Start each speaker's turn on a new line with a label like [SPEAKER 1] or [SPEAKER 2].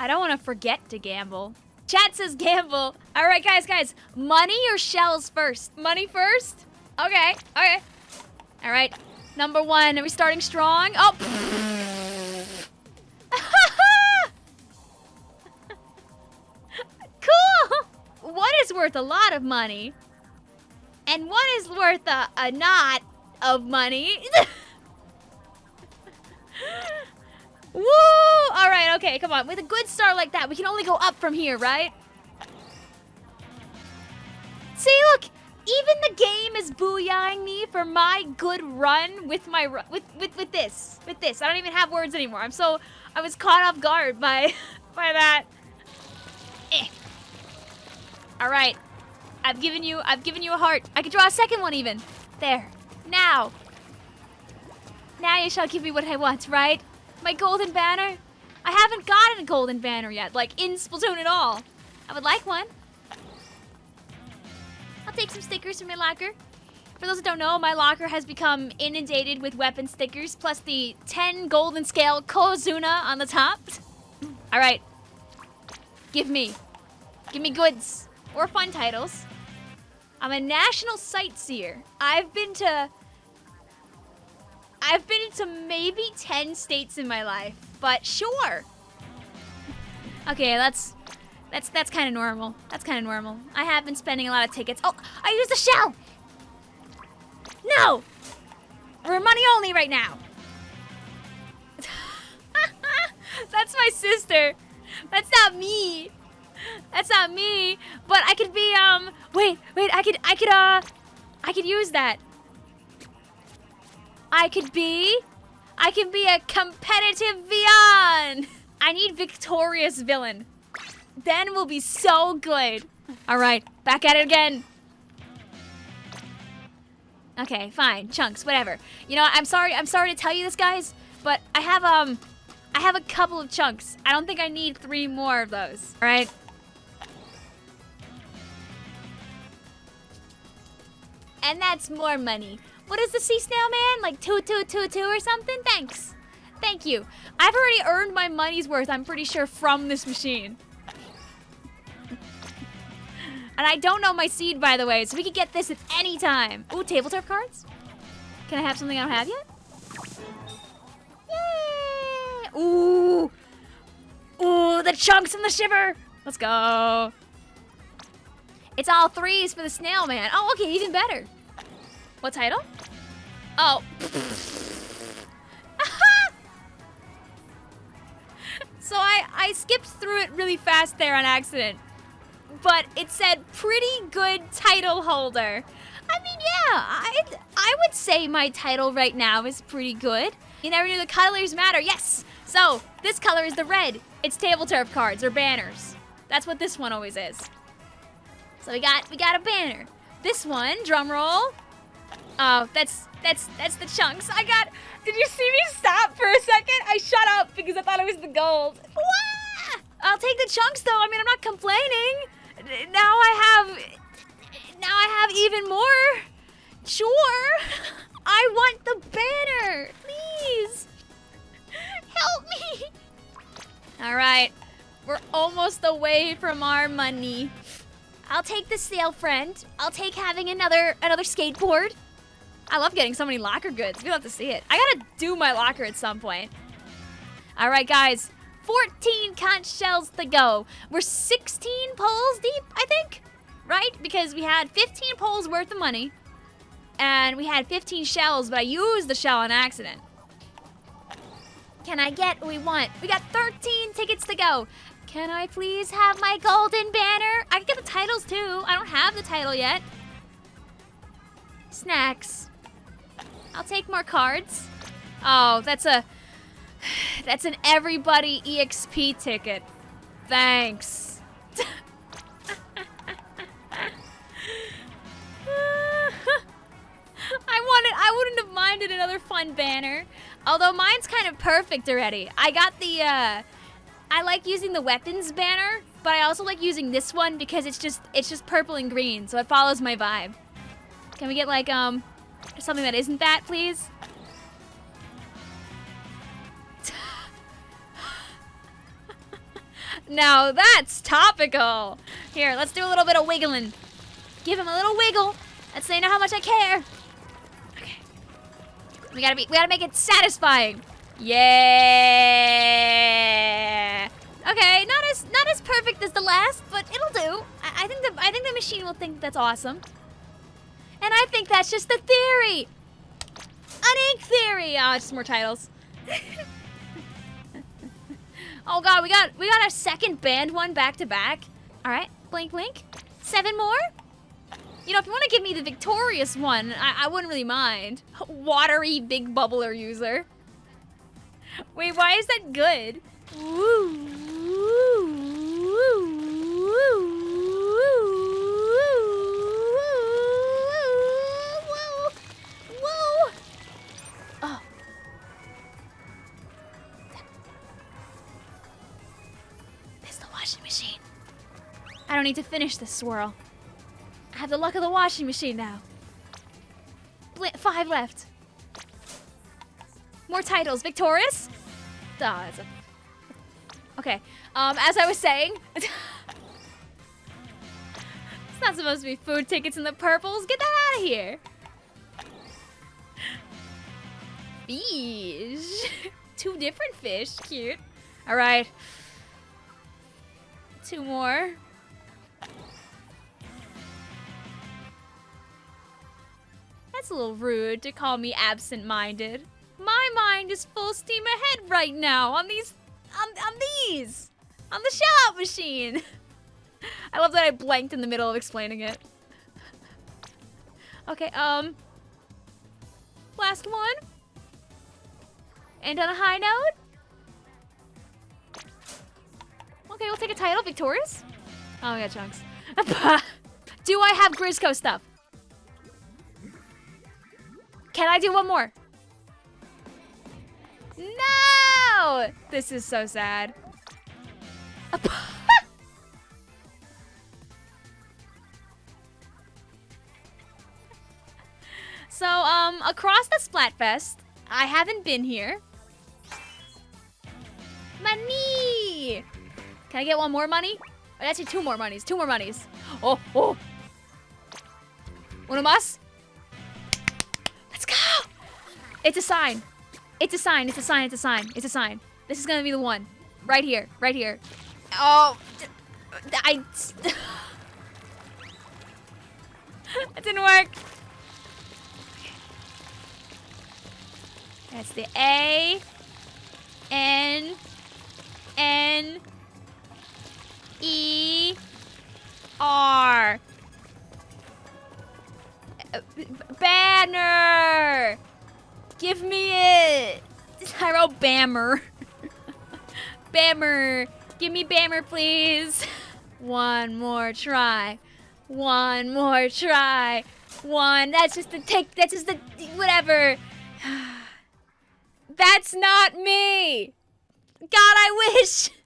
[SPEAKER 1] I don't want to forget to gamble. Chat says gamble. All right, guys, guys. Money or shells first? Money first? Okay, okay. All right. Number one. Are we starting strong? Oh. cool. One is worth a lot of money. And one is worth a, a of money. Woo! Alright, okay, come on. With a good start like that, we can only go up from here, right? See, look! Even the game is booyahing me for my good run with my with with with this. With this. I don't even have words anymore. I'm so I was caught off guard by by that. Eh. Alright. I've given you I've given you a heart. I could draw a second one even. There. Now. Now you shall give me what I want, right? My golden banner? I haven't gotten a golden banner yet, like in Splatoon at all. I would like one. I'll take some stickers from my locker. For those that don't know, my locker has become inundated with weapon stickers, plus the 10 golden scale Kozuna on the top. Alright. Give me. Give me goods. Or fun titles. I'm a national sightseer. I've been to I've been to maybe 10 states in my life, but sure. Okay, that's that's that's kind of normal. That's kind of normal. I have been spending a lot of tickets. Oh, I used a shell. No. We're money only right now. that's my sister. That's not me. That's not me. But I could be um wait, wait, I could I could uh I could use that. I could be... I can be a competitive villain. I need victorious villain. Then we'll be so good. All right, back at it again. Okay, fine. Chunks, whatever. You know, I'm sorry. I'm sorry to tell you this, guys, but I have um I have a couple of chunks. I don't think I need three more of those. All right? And that's more money. What is the sea snail man? Like two two two two or something? Thanks. Thank you. I've already earned my money's worth, I'm pretty sure, from this machine. and I don't know my seed, by the way, so we could get this at any time. Ooh, table turf cards? Can I have something I don't have yet? Yay! Ooh! Ooh, the chunks and the shiver! Let's go. It's all threes for the snail man. Oh, okay, even better. What title? Oh. so I, I skipped through it really fast there on accident. But it said pretty good title holder. I mean, yeah, I, I would say my title right now is pretty good. You never knew the colors matter. Yes. So this color is the red. It's table turf cards or banners. That's what this one always is. So we got we got a banner. This one, drum roll. Oh, that's that's that's the chunks. I got. Did you see me stop for a second? I shut up because I thought it was the gold. Wah! I'll take the chunks though. I mean, I'm not complaining. Now I have. Now I have even more. Sure. I want the banner. Please. Help me. All right. We're almost away from our money. I'll take the sail friend. I'll take having another another skateboard. I love getting so many locker goods. We love to see it. I gotta do my locker at some point. All right, guys. 14 conch shells to go. We're 16 poles deep, I think, right? Because we had 15 poles worth of money, and we had 15 shells, but I used the shell on accident. Can I get what we want? We got 13 tickets to go. Can I please have my golden banner? I can get the titles too. I don't have the title yet. Snacks. I'll take more cards. Oh, that's a... That's an everybody EXP ticket. Thanks. I wanted, I wouldn't have minded another fun banner. Although mine's kind of perfect already. I got the, uh, I like using the weapons banner, but I also like using this one because it's just, it's just purple and green, so it follows my vibe. Can we get like, um, something that isn't that, please? now that's topical. Here, let's do a little bit of wiggling. Give him a little wiggle. Let's say know how much I care. Okay. We gotta be. We gotta make it satisfying. Yeah. Okay, not as not as perfect as the last, but it'll do. I, I think the I think the machine will think that's awesome. And I think that's just the theory. An ink theory. Oh, just more titles. oh god, we got we got our second band one back to back. All right, blink blink. Seven more. You know, if you want to give me the victorious one, I, I wouldn't really mind. Watery big bubbler user. Wait, why is that good? Oh. Woo. washing machine. I don't need to finish this swirl. I have the luck of the washing machine now. Bl five left. More titles. Victorious? Oh. Okay. Um, as I was saying... it's not supposed to be food tickets in the purples. Get that out of here. Fish. Two different fish. Cute. All right. Two more. That's a little rude to call me absent-minded. Mind is full steam ahead right now on these, on, on these, on the shop machine. I love that I blanked in the middle of explaining it. Okay, um, last one. And on a high note, Okay, we'll take a title. Victorious? Oh, yeah, chunks. do I have Grizzco stuff? Can I do one more? No! This is so sad. so, um, across the Splatfest, I haven't been here. Money! Can I get one more money? Oh, actually, two more monies. Two more monies. Oh, oh. Uno más. Let's go. It's a sign. It's a sign. It's a sign. It's a sign. It's a sign. This is to be the one. Right here. Right here. Oh. I... that didn't work. That's the A. N. Bammer. Bammer! Give me Bammer, please! One more try. One more try. One. That's just the take. That's just the. Whatever. That's not me! God, I wish!